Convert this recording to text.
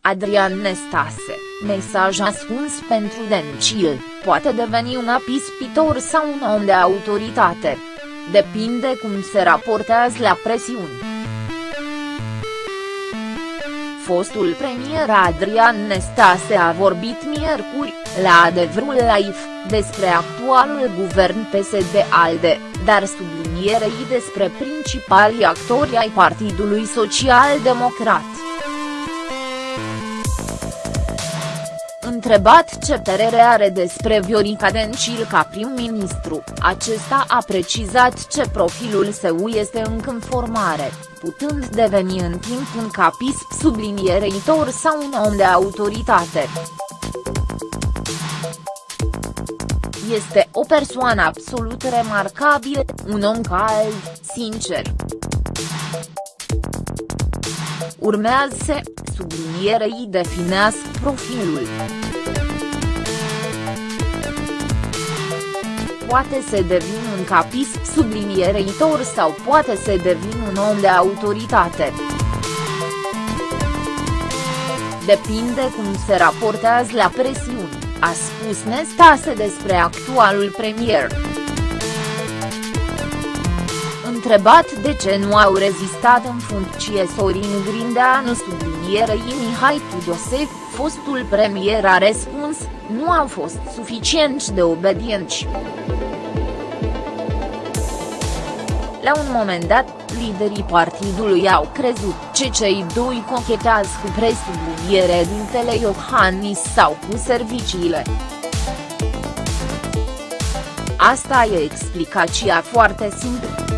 Adrian Nestase, mesaj ascuns pentru Dencil, poate deveni un apispitor sau un om de autoritate. Depinde cum se raportează la presiuni. Fostul premier Adrian Nestase a vorbit miercuri, la Adevărul Live, despre actualul guvern PSD-ALDE, dar sublinierei despre principalii actori ai Partidului Social Democrat. Întrebat ce părere are despre Viorica Dencil ca prim-ministru, acesta a precizat ce profilul său este încă în formare, putând deveni în timp un capisp subliniereitor sau un om de autoritate. Este o persoană absolut remarcabilă, un om cald, sincer. Urmează să, sublinierei definească profilul. Poate să devin un capisp subliniereitor sau poate să devin un om de autoritate. Depinde cum se raportează la presiuni, a spus Nestase despre actualul premier. Întrebat de ce nu au rezistat în funcție Sorin Grindeanu sublinierei Mihai Tudose, fostul premier a răspuns, nu au fost suficient de obedienți. La un moment dat, liderii partidului au crezut ce cei doi cochetează cu presubliniere dintele Iohannis sau cu serviciile. Asta e explicația foarte simplă.